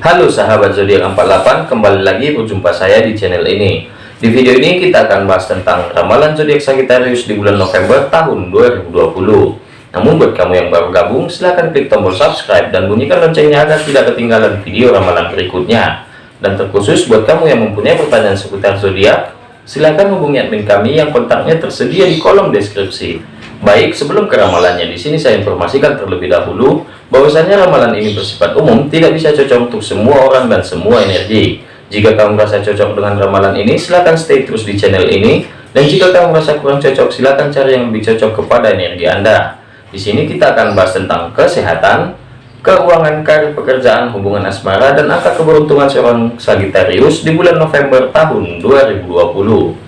Halo sahabat zodiak 48, kembali lagi berjumpa saya di channel ini. Di video ini kita akan bahas tentang ramalan zodiak Sagittarius di bulan November tahun 2020. Namun buat kamu yang baru gabung, silahkan klik tombol subscribe dan bunyikan loncengnya agar tidak ketinggalan video ramalan berikutnya. Dan terkhusus buat kamu yang mempunyai pertanyaan seputar zodiak, silahkan hubungi admin kami yang kontaknya tersedia di kolom deskripsi. Baik, sebelum ke ramalannya di sini saya informasikan terlebih dahulu bahwasanya ramalan ini bersifat umum, tidak bisa cocok untuk semua orang dan semua energi. Jika kamu merasa cocok dengan ramalan ini, silahkan stay terus di channel ini. Dan jika kamu merasa kurang cocok, silahkan cari yang lebih cocok kepada energi Anda. Di sini kita akan bahas tentang kesehatan, keuangan, karir, pekerjaan, hubungan asmara, dan angka keberuntungan seorang Sagittarius di bulan November tahun 2020.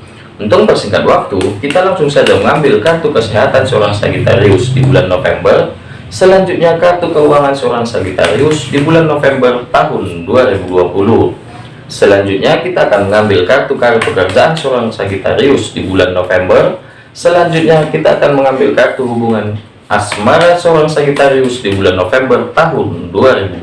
Untuk persingkat waktu, kita langsung saja mengambil kartu kesehatan seorang Sagittarius di bulan November. Selanjutnya kartu keuangan seorang Sagittarius di bulan November tahun 2020. Selanjutnya kita akan mengambil kartu karir pekerjaan seorang Sagittarius di bulan November. Selanjutnya kita akan mengambil kartu hubungan asmara seorang Sagittarius di bulan November tahun 2020.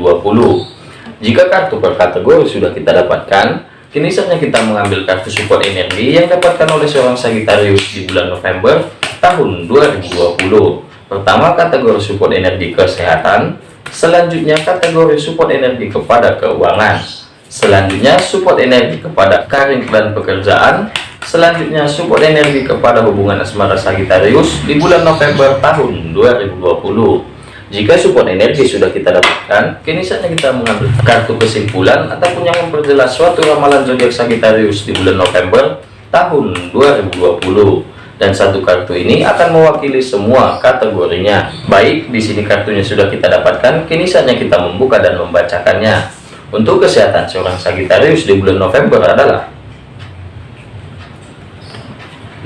Jika kartu per kategori sudah kita dapatkan, Kini saatnya kita mengambil kartu support energi yang dapatkan oleh seorang Sagittarius di bulan November tahun 2020. Pertama kategori support energi kesehatan, selanjutnya kategori support energi kepada keuangan, selanjutnya support energi kepada karir dan pekerjaan, selanjutnya support energi kepada hubungan asmara Sagittarius di bulan November tahun 2020. Jika support energi sudah kita dapatkan, kini saatnya kita mengambil kartu kesimpulan ataupun yang memperjelas suatu ramalan zodiak Sagittarius di bulan November tahun 2020. Dan satu kartu ini akan mewakili semua kategorinya. Baik, di sini kartunya sudah kita dapatkan, kini saatnya kita membuka dan membacakannya. Untuk kesehatan seorang Sagittarius di bulan November adalah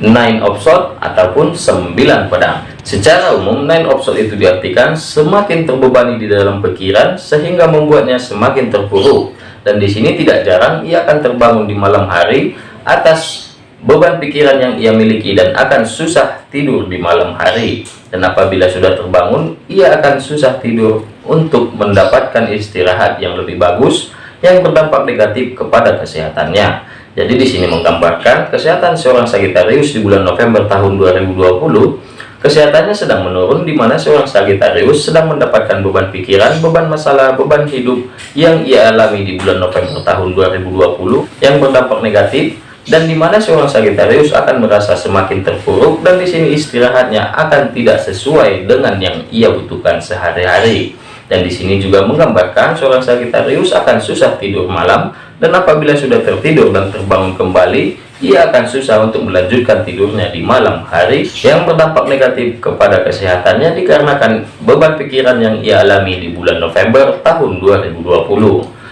nine of sword ataupun sembilan pedang secara umum nine of itu diartikan semakin terbebani di dalam pikiran sehingga membuatnya semakin terpuruk. Dan di sini tidak jarang ia akan terbangun di malam hari atas beban pikiran yang ia miliki dan akan susah tidur di malam hari. Dan apabila sudah terbangun ia akan susah tidur untuk mendapatkan istirahat yang lebih bagus yang berdampak negatif kepada kesehatannya. Jadi di sini menggambarkan kesehatan seorang Sagittarius di bulan November tahun 2020, kesehatannya sedang menurun di mana seorang Sagittarius sedang mendapatkan beban pikiran, beban masalah, beban hidup yang ia alami di bulan November tahun 2020 yang berdampak negatif dan di mana seorang Sagittarius akan merasa semakin terpuruk dan di sini istirahatnya akan tidak sesuai dengan yang ia butuhkan sehari-hari. Dan di sini juga menggambarkan seorang Sagittarius akan susah tidur malam dan apabila sudah tertidur dan terbangun kembali ia akan susah untuk melanjutkan tidurnya di malam hari yang berdampak negatif kepada kesehatannya dikarenakan beban pikiran yang ia alami di bulan November tahun 2020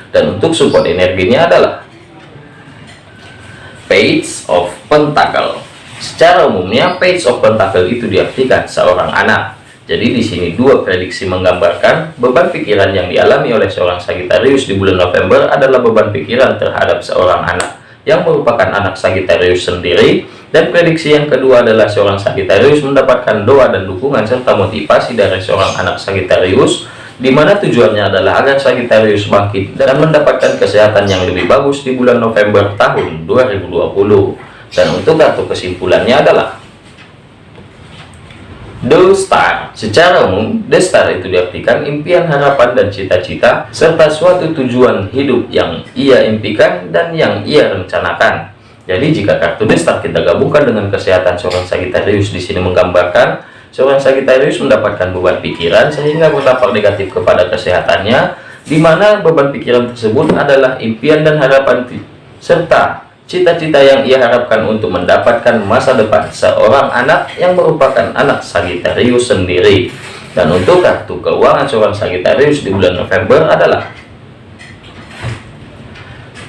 dan untuk support energinya adalah Page of Pentacle. Secara umumnya Page of Pentacle itu diartikan seorang anak. Jadi di sini dua prediksi menggambarkan beban pikiran yang dialami oleh seorang Sagittarius di bulan November adalah beban pikiran terhadap seorang anak yang merupakan anak Sagittarius sendiri. Dan prediksi yang kedua adalah seorang Sagittarius mendapatkan doa dan dukungan serta motivasi dari seorang anak Sagittarius di mana tujuannya adalah agar Sagittarius bangkit dan mendapatkan kesehatan yang lebih bagus di bulan November tahun 2020 dan untuk kartu kesimpulannya adalah The Star Secara umum, The Star itu diartikan impian, harapan, dan cita-cita serta suatu tujuan hidup yang ia impikan dan yang ia rencanakan. Jadi jika kartu The Star kita gabungkan dengan kesehatan seorang Sagittarius di sini menggambarkan seorang Sagittarius mendapatkan beban pikiran sehingga berdampak negatif kepada kesehatannya di mana beban pikiran tersebut adalah impian dan harapan serta cita-cita yang ia harapkan untuk mendapatkan masa depan seorang anak yang merupakan anak Sagittarius sendiri dan untuk kartu keuangan seorang Sagittarius di bulan November adalah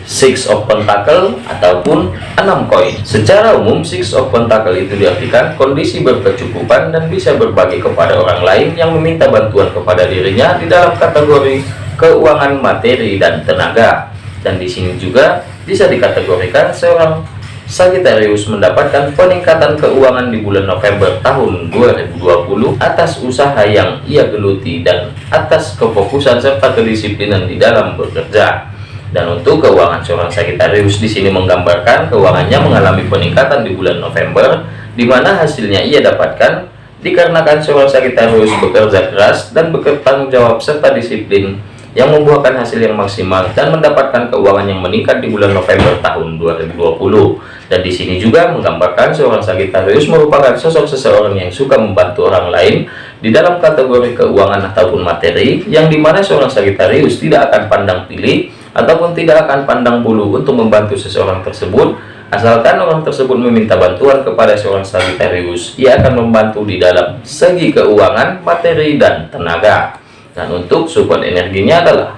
Six of Pentacle ataupun enam koin. Secara umum, Six of Pentacle itu diartikan kondisi berkecukupan dan bisa berbagi kepada orang lain yang meminta bantuan kepada dirinya di dalam kategori keuangan materi dan tenaga. Dan di sini juga bisa dikategorikan seorang Sagittarius mendapatkan peningkatan keuangan di bulan November tahun 2020 atas usaha yang ia geluti dan atas kefokusan serta kedisiplinan di dalam bekerja. Dan untuk keuangan seorang Sagittarius di sini menggambarkan keuangannya mengalami peningkatan di bulan November, di mana hasilnya ia dapatkan dikarenakan seorang Sagittarius bekerja keras dan bertanggung jawab serta disiplin yang membuahkan hasil yang maksimal dan mendapatkan keuangan yang meningkat di bulan November tahun 2020. Dan di sini juga menggambarkan seorang Sagittarius merupakan sosok seseorang yang suka membantu orang lain di dalam kategori keuangan ataupun materi, yang di mana seorang Sagittarius tidak akan pandang pilih ataupun tidak akan pandang bulu untuk membantu seseorang tersebut, asalkan orang tersebut meminta bantuan kepada seorang Sagittarius, ia akan membantu di dalam segi keuangan, materi, dan tenaga dan untuk support energinya adalah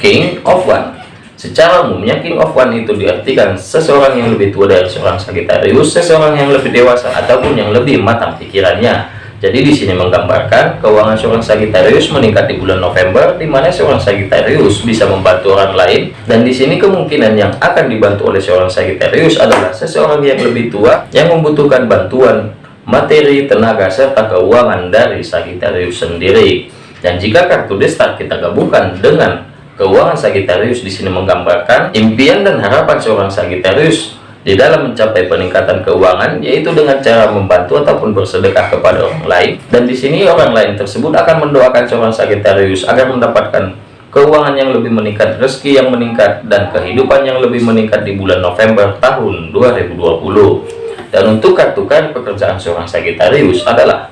King of One secara umumnya King of One itu diartikan seseorang yang lebih tua dari seorang Sagittarius seseorang yang lebih dewasa ataupun yang lebih matang pikirannya jadi di sini menggambarkan keuangan seorang Sagittarius meningkat di bulan November, di mana seorang Sagittarius bisa membantu orang lain. Dan di sini kemungkinan yang akan dibantu oleh seorang Sagittarius adalah seseorang yang lebih tua yang membutuhkan bantuan materi, tenaga, serta keuangan dari Sagittarius sendiri. Dan jika kartu destar kita gabungkan dengan keuangan Sagittarius di sini menggambarkan impian dan harapan seorang Sagittarius di dalam mencapai peningkatan keuangan yaitu dengan cara membantu ataupun bersedekah kepada orang lain dan di sini orang lain tersebut akan mendoakan seorang Sagittarius agar mendapatkan keuangan yang lebih meningkat rezeki yang meningkat dan kehidupan yang lebih meningkat di bulan November tahun 2020 dan untuk kartu kartu pekerjaan seorang Sagittarius adalah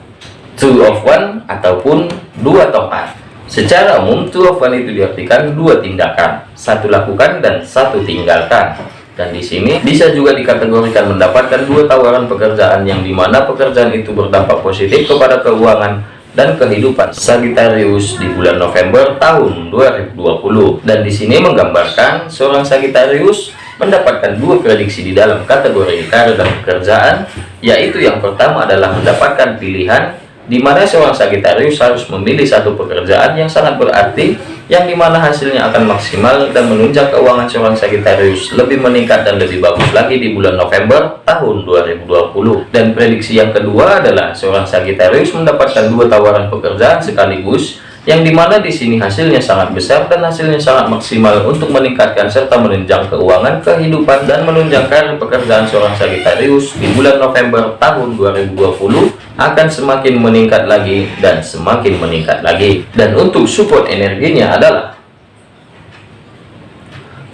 two of one ataupun dua tongkat. Secara umum two of one itu diartikan dua tindakan. Satu lakukan dan satu tinggalkan. Dan di sini bisa juga dikategorikan mendapatkan dua tawaran pekerjaan yang di mana pekerjaan itu berdampak positif kepada keuangan dan kehidupan Sagittarius di bulan November tahun 2020 dan di sini menggambarkan seorang Sagittarius mendapatkan dua prediksi di dalam kategori karir dan pekerjaan, yaitu yang pertama adalah mendapatkan pilihan di mana seorang Sagitarius harus memilih satu pekerjaan yang sangat berarti, yang di mana hasilnya akan maksimal dan menunjang keuangan seorang Sagitarius lebih meningkat dan lebih bagus lagi di bulan November tahun 2020. Dan prediksi yang kedua adalah seorang Sagitarius mendapatkan dua tawaran pekerjaan sekaligus, yang di mana di sini hasilnya sangat besar dan hasilnya sangat maksimal untuk meningkatkan serta menunjang keuangan kehidupan dan menunjang pekerjaan seorang Sagittarius di bulan November tahun 2020 akan semakin meningkat lagi dan semakin meningkat lagi. Dan untuk support energinya adalah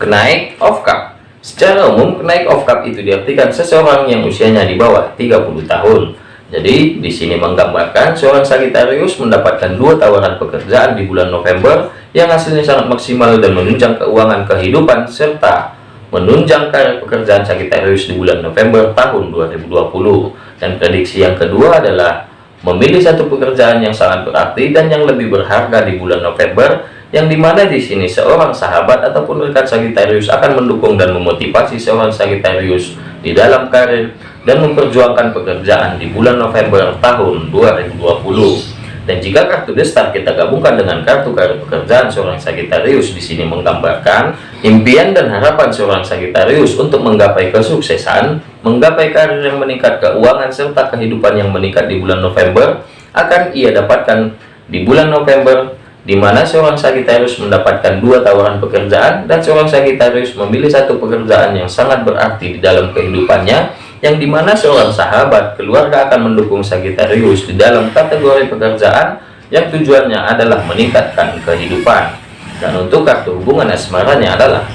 kenaik of cup. Secara umum kenaik of cup itu diartikan seseorang yang usianya di bawah 30 tahun jadi di sini menggambarkan seorang Sagittarius mendapatkan dua tawaran pekerjaan di bulan November yang hasilnya sangat maksimal dan menunjang keuangan kehidupan serta menunjang karir pekerjaan Sagittarius di bulan November tahun 2020. Dan prediksi yang kedua adalah memilih satu pekerjaan yang sangat berarti dan yang lebih berharga di bulan November yang di mana di sini seorang sahabat ataupun rekan Sagittarius akan mendukung dan memotivasi seorang Sagittarius di dalam karir dan memperjuangkan pekerjaan di bulan November tahun 2020. Dan jika kartu destar kita gabungkan dengan kartu kartu pekerjaan seorang Sagittarius di sini menggambarkan impian dan harapan seorang Sagittarius untuk menggapai kesuksesan, menggapai karir yang meningkat keuangan serta kehidupan yang meningkat di bulan November akan ia dapatkan di bulan November di mana seorang Sagittarius mendapatkan dua tawaran pekerjaan dan seorang Sagittarius memilih satu pekerjaan yang sangat berarti di dalam kehidupannya yang di mana seorang sahabat keluarga akan mendukung Sagittarius di dalam kategori pekerjaan yang tujuannya adalah meningkatkan kehidupan. Dan untuk kartu hubungan asmaranya adalah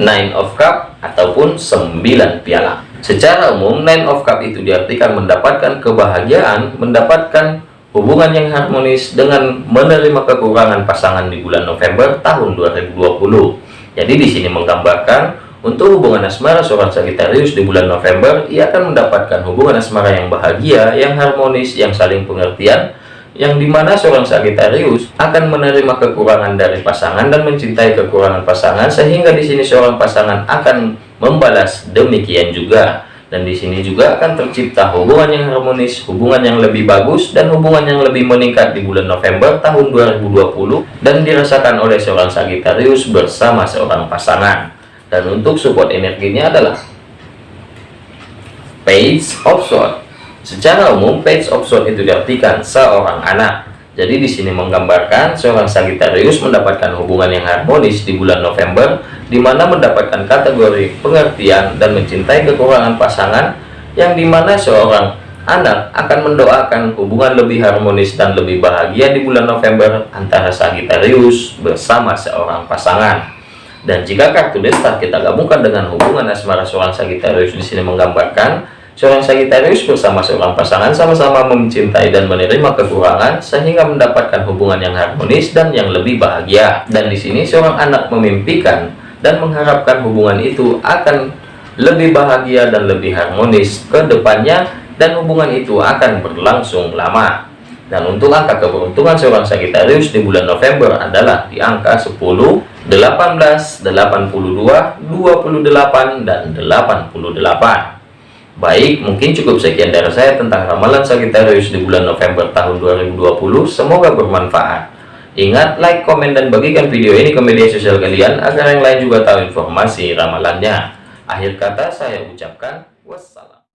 Nine of Cup ataupun 9 piala. Secara umum Nine of Cup itu diartikan mendapatkan kebahagiaan mendapatkan hubungan yang harmonis dengan menerima kekurangan pasangan di bulan November tahun 2020 jadi di sini menggambarkan untuk hubungan asmara seorang Sagittarius di bulan November, ia akan mendapatkan hubungan asmara yang bahagia, yang harmonis, yang saling pengertian, yang di mana seorang Sagittarius akan menerima kekurangan dari pasangan dan mencintai kekurangan pasangan, sehingga di sini seorang pasangan akan membalas demikian juga. Dan di sini juga akan tercipta hubungan yang harmonis, hubungan yang lebih bagus, dan hubungan yang lebih meningkat di bulan November tahun 2020 dan dirasakan oleh seorang Sagittarius bersama seorang pasangan. Dan untuk support energinya adalah Page of Swords. Secara umum, Page of Swords itu diartikan seorang anak. Jadi di sini menggambarkan seorang Sagittarius mendapatkan hubungan yang harmonis di bulan November di mana mendapatkan kategori pengertian dan mencintai kekurangan pasangan yang di mana seorang anak akan mendoakan hubungan lebih harmonis dan lebih bahagia di bulan November antara Sagittarius bersama seorang pasangan. Dan jika kartu destar kita gabungkan dengan hubungan asmara seorang Sagittarius di sini menggambarkan seorang Sagittarius bersama seorang pasangan sama-sama mencintai dan menerima kekurangan sehingga mendapatkan hubungan yang harmonis dan yang lebih bahagia. Dan di sini seorang anak memimpikan dan mengharapkan hubungan itu akan lebih bahagia dan lebih harmonis ke depannya dan hubungan itu akan berlangsung lama. Dan untuk angka keberuntungan seorang Sagittarius di bulan November adalah di angka 10, 18, 82, 28, dan 88. Baik, mungkin cukup sekian dari saya tentang ramalan Sagittarius di bulan November tahun 2020. Semoga bermanfaat. Ingat, like, komen, dan bagikan video ini ke media sosial kalian agar yang lain juga tahu informasi ramalannya. Akhir kata saya ucapkan wassalam.